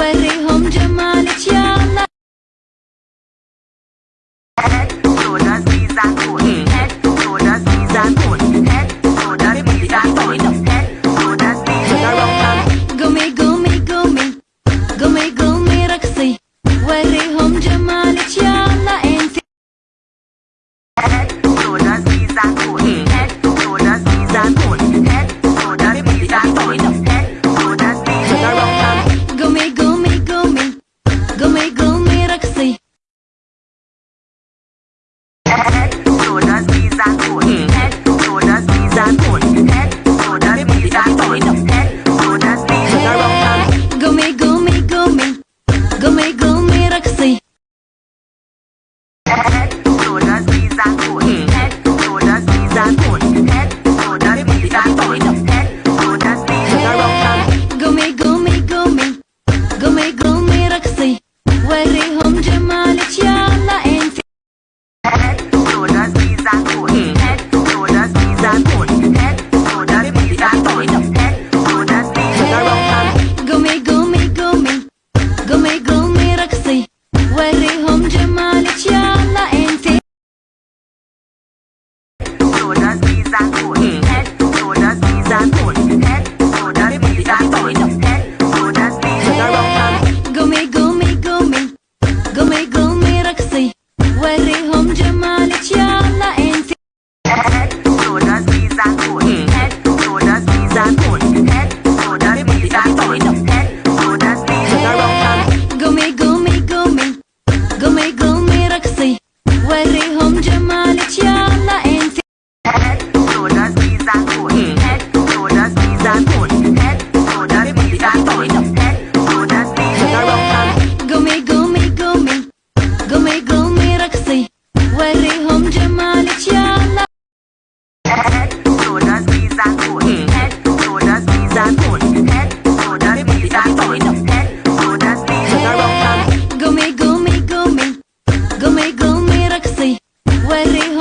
为你 रही